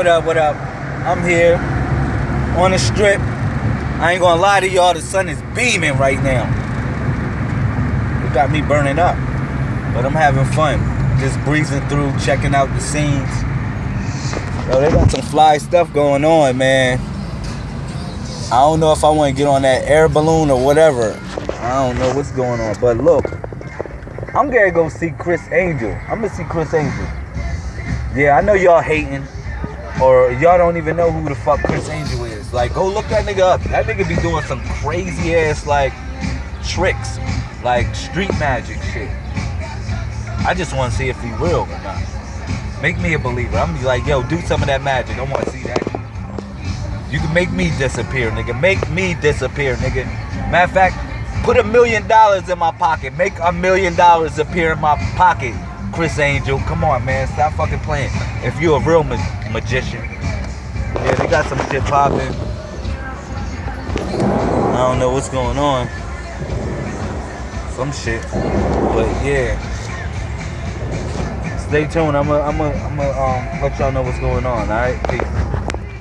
What up, what up? I'm here on the strip. I ain't gonna lie to y'all, the sun is beaming right now. It got me burning up. But I'm having fun. Just breezing through, checking out the scenes. Yo, they got some fly stuff going on, man. I don't know if I want to get on that air balloon or whatever. I don't know what's going on. But look, I'm gonna go see Criss Angel. I'm gonna see Criss Angel. Yeah, I know y'all hating. Or y'all don't even know who the fuck Criss Angel is. Like, go look that nigga up. That nigga be doing some crazy ass like tricks. Like street magic shit. I just want to see if he will or not. Make me a believer. I'm be like, yo, do some of that magic. I want to see that. You can make me disappear, nigga. Make me disappear, nigga. Matter of fact, put a million dollars in my pocket. Make a million dollars appear in my pocket, Criss Angel. Come on, man. Stop fucking playing. If you're a real ma magician. Yeah, they got some shit popping. I don't know what's going on. Some shit. But yeah. Stay tuned. I'm gonna I'm gonna I'm um, let y'all know what's going on, alright? Peace.